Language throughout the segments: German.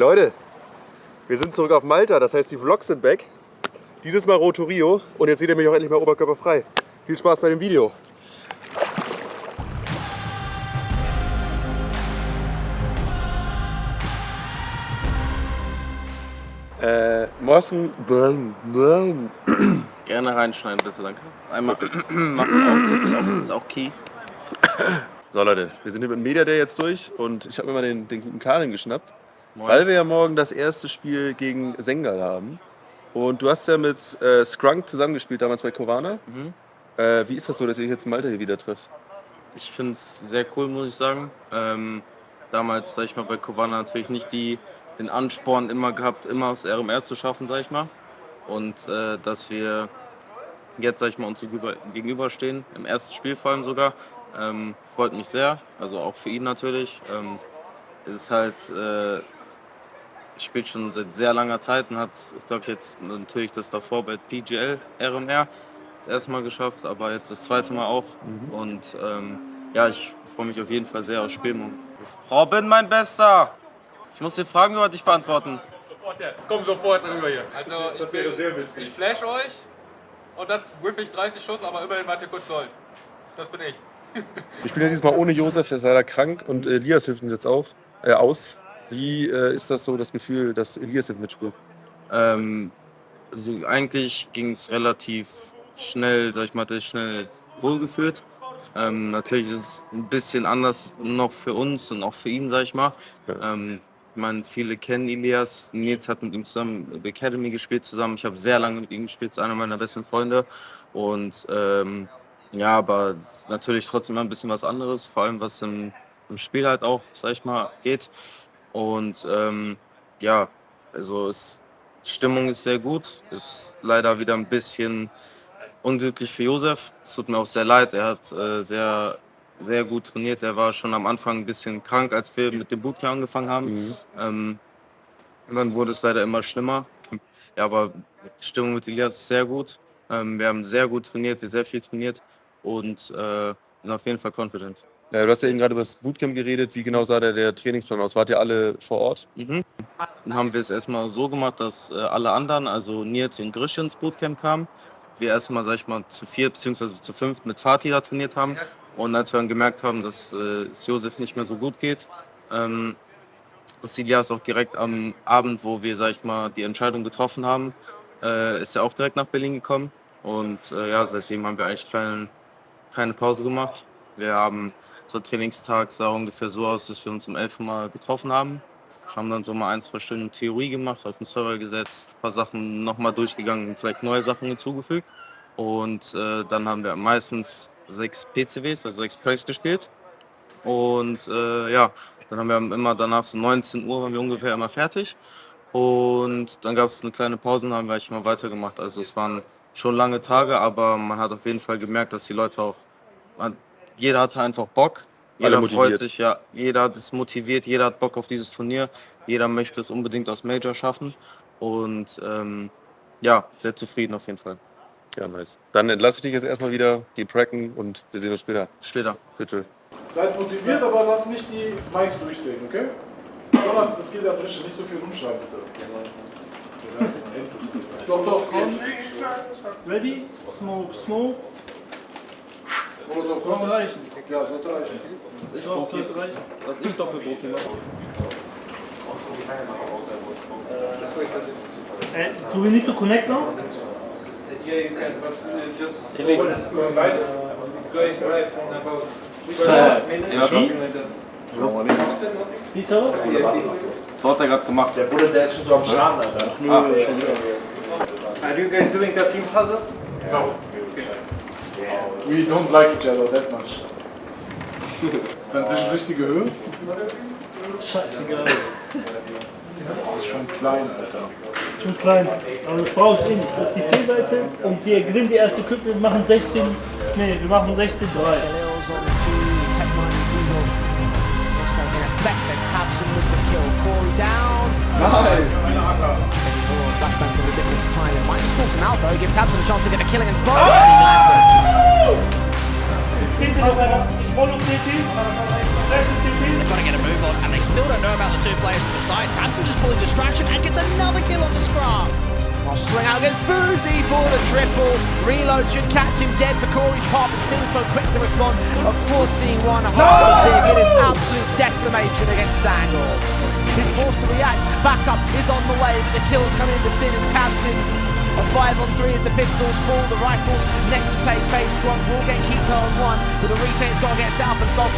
Leute, wir sind zurück auf Malta, das heißt die Vlogs sind back. Dieses Mal Roto Rio und jetzt seht ihr mich auch endlich mal oberkörperfrei. Viel Spaß bei dem Video. Äh, Morsen, nein, nein. Gerne reinschneiden, bitte, danke. Einmal machen auch, das ist auch, das ist auch key. So Leute, wir sind hier mit dem Media Day jetzt durch und ich habe mir mal den, den guten Karin geschnappt, Moin. weil wir ja morgen das erste Spiel gegen Sengal haben. Und du hast ja mit äh, Skrunk zusammengespielt damals bei Kovana. Mhm. Äh, wie ist das so, dass ihr jetzt in Malta hier wieder trifft? Ich finde es sehr cool, muss ich sagen. Ähm, damals, sag ich mal, bei Kovana natürlich nicht die, den Ansporn immer gehabt, immer aus RMR zu schaffen, sag ich mal. Und äh, dass wir jetzt, sag ich mal, uns gegenüberstehen, im ersten Spiel vor allem sogar, ähm, freut mich sehr. Also auch für ihn natürlich. Ähm, es ist halt, äh, spielt schon seit sehr langer Zeit und hat, ich glaube, jetzt natürlich das davor bei PGL RMR das erste Mal geschafft, aber jetzt das zweite Mal auch. Und ähm, ja, ich freue mich auf jeden Fall sehr aufs Spiel. morgen. Robin, mein Bester! Ich muss dir Fragen über dich beantworten. Sofort, ja. Komm sofort rüber hier. Also ich, bin, sehr witzig. ich flash euch und dann whiff ich 30 Schuss, aber immerhin wart ihr kurz Gold. Das bin ich. Wir spielen ja diesmal ohne Josef, der ist leider krank und äh, Elias hilft uns jetzt auch, äh, aus. Wie äh, ist das so, das Gefühl, dass Elias jetzt mitspielt? Ähm, so eigentlich ging es relativ schnell, sag ich mal, sich schnell wohlgefühlt. Ähm, natürlich ist es ein bisschen anders noch für uns und auch für ihn, sag ich mal. Ja. Ähm, ich meine, viele kennen Elias. Nils hat mit ihm zusammen Academy gespielt zusammen. Ich habe sehr lange mit ihm gespielt, ist einer meiner besten Freunde. Und ähm, ja, aber natürlich trotzdem ein bisschen was anderes, vor allem was im, im Spiel halt auch, sag ich mal, geht. Und ähm, ja, also es, Stimmung ist sehr gut. Ist leider wieder ein bisschen unglücklich für Josef. Es tut mir auch sehr leid. Er hat äh, sehr, sehr gut trainiert. Er war schon am Anfang ein bisschen krank, als wir mit dem Bootcamp angefangen haben. Ähm, und dann wurde es leider immer schlimmer. Ja, aber die Stimmung mit Elias ist sehr gut. Ähm, wir haben sehr gut trainiert, wir sehr viel trainiert und äh, sind auf jeden Fall confident. Ja, du hast ja eben gerade über das Bootcamp geredet. Wie genau sah der, der Trainingsplan aus? Wart ihr alle vor Ort? Mhm. Dann haben wir es erstmal so gemacht, dass äh, alle anderen, also Nils und Grisch ins Bootcamp kamen. Wir erstmal, sag ich mal, zu vier bzw. zu fünf mit Fatih da trainiert haben. Und als wir dann gemerkt haben, dass äh, es Josef nicht mehr so gut geht, ähm, ist Ilias auch direkt am Abend, wo wir, sag ich mal, die Entscheidung getroffen haben, äh, ist er auch direkt nach Berlin gekommen. Und äh, ja, seitdem haben wir eigentlich keine, keine Pause gemacht. Wir haben unser Trainingstag sah ungefähr so aus, dass wir uns um 11 Uhr mal getroffen haben. Haben dann so mal ein, zwei Stunden Theorie gemacht, auf den Server gesetzt, ein paar Sachen nochmal durchgegangen, vielleicht neue Sachen hinzugefügt. Und äh, dann haben wir meistens sechs PCWs, also sechs Plays gespielt. Und äh, ja, dann haben wir immer danach so 19 Uhr waren wir ungefähr immer fertig. Und dann gab es eine kleine Pause und haben wir eigentlich mal weitergemacht. Also es waren schon lange Tage, aber man hat auf jeden Fall gemerkt, dass die Leute auch, jeder hatte einfach Bock. Alle Jeder freut sich, ja. Jeder ist motiviert, jeder hat Bock auf dieses Turnier. Jeder möchte es unbedingt aus Major schaffen. Und ähm, ja, sehr zufrieden auf jeden Fall. Ja, nice. Dann entlasse ich dich jetzt erstmal wieder, geh tracken und wir sehen uns später. Später. Bitte. Seid motiviert, aber lasst nicht die Mikes durchdrehen, okay? Besonders, das gilt ja Drische, nicht so viel rumschreiben, bitte. Doch, doch, komm. Ready? Smoke, smoke. Komm. reichen. Ja, reichen. Ich Doch, sollte reichen. Was ich Doppelbroki mache. Uh, do we need to connect now? Yeah, you can, but uh, just Elise. it's going live. It's going live in about Ja. 12 minutes, Ja. something like that. Wie soll? So hat er gerade gemacht. Der Bruder, der ist schon so am Schaden, Alter. Are you guys doing a team huddle? No. We don't like each other that much. Ist dein Tisch richtige Höhe? Scheißegal. Das ist schon klein, Alter. Schon klein. Aber das brauche ich eh nicht. Das ist die T-Seite und wir gewinnen die erste Clip. Wir machen 16. Nee, wir machen 16-3. Lils on two, Tech Money Diesel. Also in effect, there's Tabson with the kill. Corey down. Nice! Moore flashback to a ridiculous time. It might just force him out though. Give Tabson a chance to get a kill against both. And he lands it. CT, ich rolle CT. Flash CT. They've got to get a move on, and they still don't know about the two players to the side. Tamsin just pulling distraction and gets another kill on the scrum. Oh, I'll swing out against Fuzi for the triple. Reload should catch him dead for Corey's part, but Sin so quick to respond. A 14-1 a half big. It is absolute decimation against Sangor. He's forced to react. Backup is on the way, but the kills coming into Sin and Tamsin. A five on three as the pistols fall. The rifles next to take face. Gronk will get Keto on one, but the retain's got to get south and solve.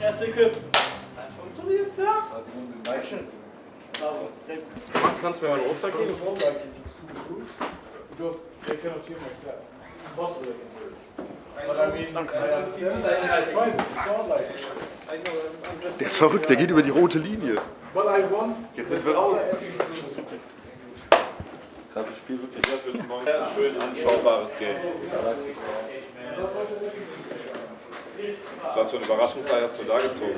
Erste Equip. Hat funktioniert, ja? Sauber, sehr gut. Max, kannst du mir meinen Rucksack geben? Because they cannot hear like that. Impossible they can hear it. But I mean, I understand. I tried it. It's like. Der ist verrückt, der geht über die rote Linie. Jetzt sind wir raus. Krasses Spiel, wirklich. Schön anschaubares Game. Was für ein Überraschungsei hast du da gezogen?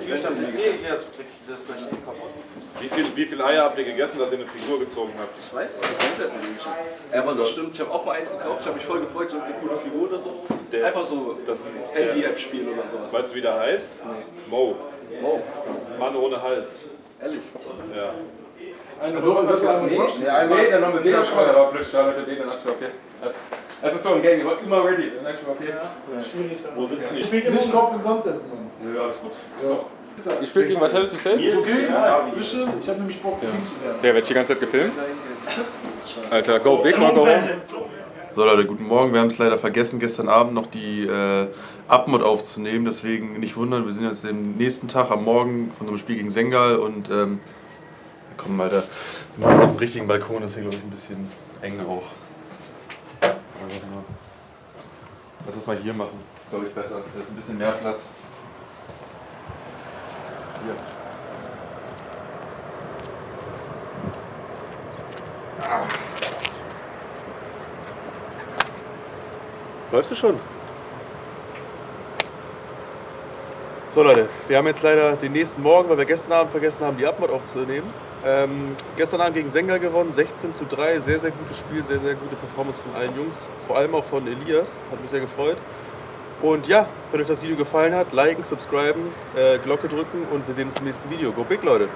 Wie viel, wie viele Eier habt ihr gegessen, dass ihr eine Figur gezogen habt? Ich weiß, es ist eine Konzertmodell. Aber das stimmt, ich habe auch mal eins gekauft, ich habe mich voll gefreut, so eine coole Figur oder so. Der- Einfach so Das ein Handy-App-Spiel oder sowas. Weißt du, wie der heißt? Mo. Wow, Mann ohne Hals. ehrlich. Ja. Då är det en rush. Ja, einmal, dann haben wir wieder schon mal, der war plötzlich da, Leute, den. Das, das ist so ein Game, ich war immer ready, ich mir, okay. Schwierig dann. Wo sitzen die? Nicht Kopf in den Sand setzen, Mann. Ja, alles gut. Ihr spielt gegen Vitality Fail? Ist okay? Bisschen? Ich hab nämlich Bock, King zu werden. Der wird die ganze Zeit gefilmt. Alter, go big or go home. So Leute, guten Morgen. Wir haben es leider vergessen, gestern Abend noch die äh, Abmod aufzunehmen. Deswegen nicht wundern, wir sind jetzt am nächsten Tag am Morgen von unserem Spiel gegen Sengal und ähm, komm Alter, wir machen es auf dem richtigen Balkon, das ist hier glaube ich ein bisschen eng auch. Lass es mal hier machen, ist glaube ich besser. Da ist ein bisschen mehr Platz. Hier. Läufst du schon? So Leute, wir haben jetzt leider den nächsten Morgen, weil wir gestern Abend vergessen haben, die Abmod aufzunehmen. Ähm, gestern Abend gegen Sengal gewonnen, 16 zu 3, sehr, sehr gutes Spiel, sehr, sehr gute Performance von allen Jungs, vor allem auch von Elias, hat mich sehr gefreut. Und ja, wenn euch das Video gefallen hat, liken, subscriben, äh, Glocke drücken und wir sehen uns im nächsten Video. Go big, Leute!